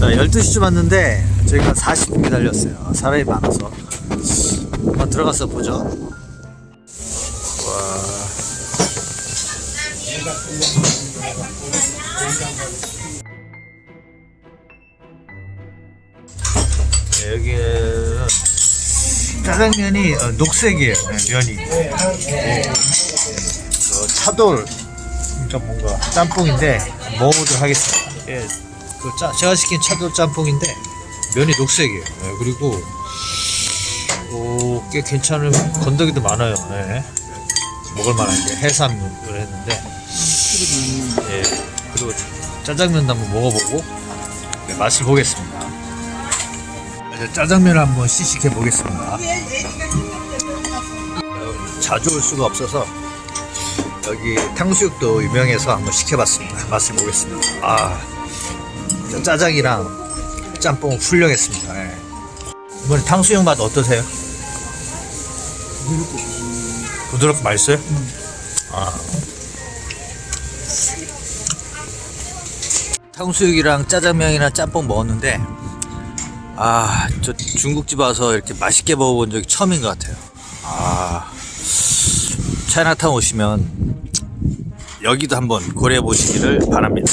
12시쯤 왔는데 저희가 40분 기다렸어요. 사람이 많아서. 한번 들어가서 보죠. 와. 네, 여기는 짜장면이 어, 녹색이에요. 네, 면이. 네. 어, 차돌 그러니까 뭔가 짬뽕인데 먹어보도록 하겠습니다. 예, 그 짜, 제가 시킨 차돌 짬뽕인데 면이 녹색이에요 네, 그리고 오, 꽤 괜찮은 건더기도 많아요 네. 먹을만한 게 해산을 했는데 예, 그리고 짜장면도 한번 먹어보고 네, 맛을 보겠습니다 짜장면을 한번 시식해 보겠습니다 자주 올 수가 없어서 여기 탕수육도 유명해서 한번 시켜봤습니다. 맛을 보겠습니다. 아, 저 짜장이랑 짬뽕 훌륭했습니다. 예. 이번에 탕수육 맛 어떠세요? 부드럽고 맛있어요? 아. 탕수육이랑 짜장면이랑 짬뽕 먹었는데 아, 저 중국집 와서 이렇게 맛있게 먹어본 적이 처음인 것 같아요. 아, 차이나타운 오시면 여기도 한번 고려해 보시기를 바랍니다.